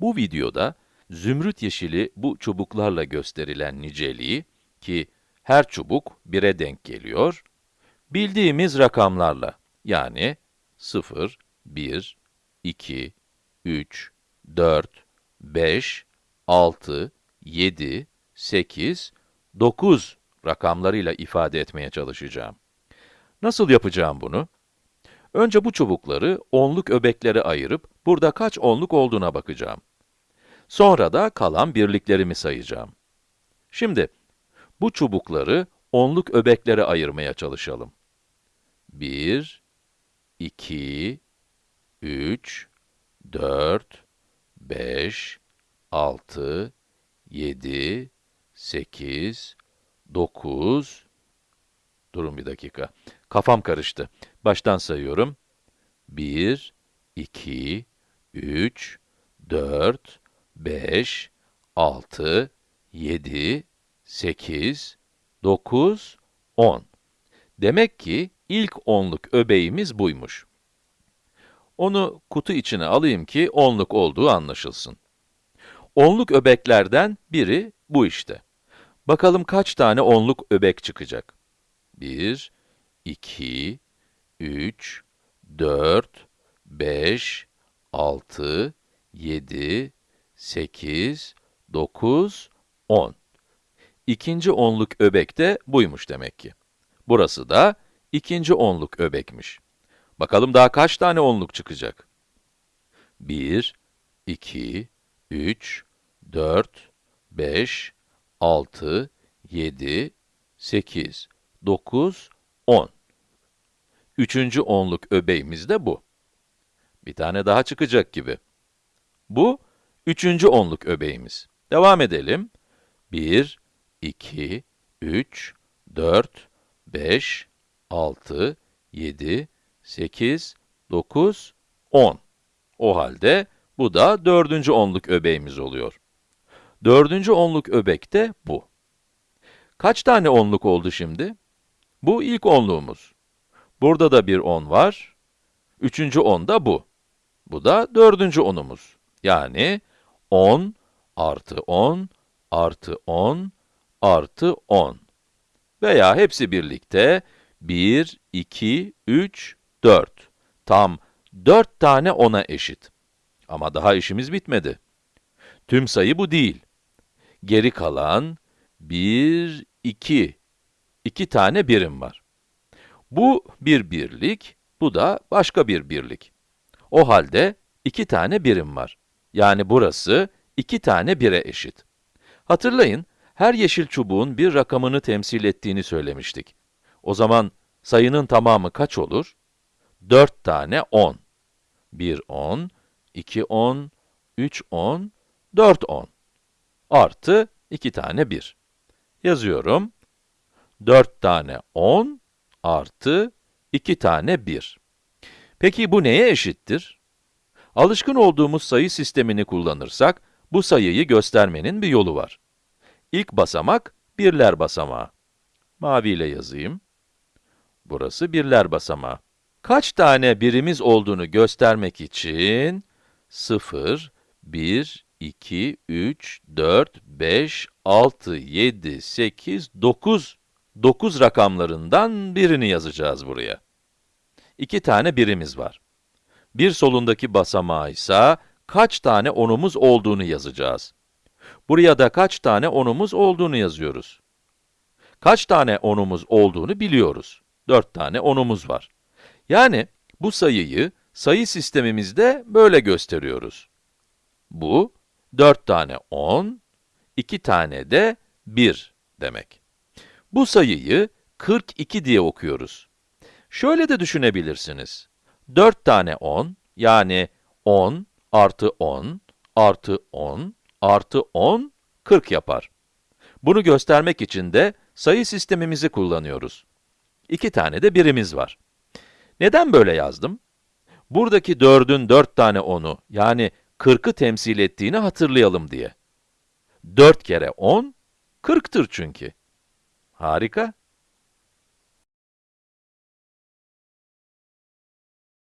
Bu videoda, zümrüt yeşili bu çubuklarla gösterilen niceliği, ki her çubuk 1'e denk geliyor, bildiğimiz rakamlarla, yani 0, 1, 2, 3, 4, 5, 6, 7, 8, 9 rakamlarıyla ifade etmeye çalışacağım. Nasıl yapacağım bunu? Önce bu çubukları onluk öbeklere ayırıp, burada kaç onluk olduğuna bakacağım. Sonra da kalan birliklerimi sayacağım. Şimdi, bu çubukları onluk öbeklere ayırmaya çalışalım. 1, 2, 3, 4, 5, 6, 7, 8, 9, durun bir dakika, kafam karıştı. Baştan sayıyorum. 1, 2, 3, 4, 5, 6, 7, 8, 9, 10. Demek ki ilk onluk öbeğimiz buymuş. Onu kutu içine alayım ki onluk olduğu anlaşılsın. Onluk öbeklerden biri bu işte. Bakalım kaç tane onluk öbek çıkacak? 1, 2, 3, 4, 5, 6, 7, 8, 9, 10. İkinci onluk öbek de buymuş demek ki. Burası da ikinci onluk öbekmiş. Bakalım daha kaç tane onluk çıkacak? 1, 2, 3, 4, 5, 6, 7, 8, 9, 10. Üçüncü onluk öbeğimiz de bu. Bir tane daha çıkacak gibi. Bu, üçüncü onluk öbeğimiz. Devam edelim. 1, 2, 3, 4, 5, 6, 7, 8, 9, 10. O halde bu da dördüncü onluk öbeğimiz oluyor. Dördüncü onluk öbek de bu. Kaç tane onluk oldu şimdi? Bu ilk onluğumuz. Burada da bir 10 var. Üçüncü 10 da bu. Bu da dördüncü onumuz. Yani 10 artı 10 artı 10 artı 10. Veya hepsi birlikte 1, 2, 3, 4. Tam 4 tane 10'a eşit. Ama daha işimiz bitmedi. Tüm sayı bu değil. Geri kalan 1, 2. 2 tane birim var. Bu bir birlik, bu da başka bir birlik. O halde 2 tane birim var. Yani burası 2 tane 1'e eşit. Hatırlayın, her yeşil çubuğun bir rakamını temsil ettiğini söylemiştik. O zaman sayının tamamı kaç olur? 4 tane 10. 1 10, 2 10, 3 10, 4 10. Artı 2 tane 1. Yazıyorum. 4 tane 10 artı 2 tane 1. Peki bu neye eşittir? Alışkın olduğumuz sayı sistemini kullanırsak, bu sayıyı göstermenin bir yolu var. İlk basamak, birler basamağı. Maviyle yazayım. Burası birler basamağı. Kaç tane birimiz olduğunu göstermek için 0, 1, 2, 3, 4, 5, 6, 7, 8, 9, 9 rakamlarından birini yazacağız buraya. İki tane birimiz var. Bir solundaki basamağı ise kaç tane onumuz olduğunu yazacağız. Buraya da kaç tane onumuz olduğunu yazıyoruz. Kaç tane onumuz olduğunu biliyoruz. 4 tane onumuz var. Yani bu sayıyı sayı sistemimizde böyle gösteriyoruz. Bu 4 tane 10, 2 tane de 1 demek. Bu sayıyı 42 diye okuyoruz. Şöyle de düşünebilirsiniz. 4 tane 10, yani 10 artı 10 artı 10 artı 10, 40 yapar. Bunu göstermek için de sayı sistemimizi kullanıyoruz. İki tane de birimiz var. Neden böyle yazdım? Buradaki 4'ün 4 tane 10'u, yani 40'ı temsil ettiğini hatırlayalım diye. 4 kere 10, 40'tır çünkü. Harika.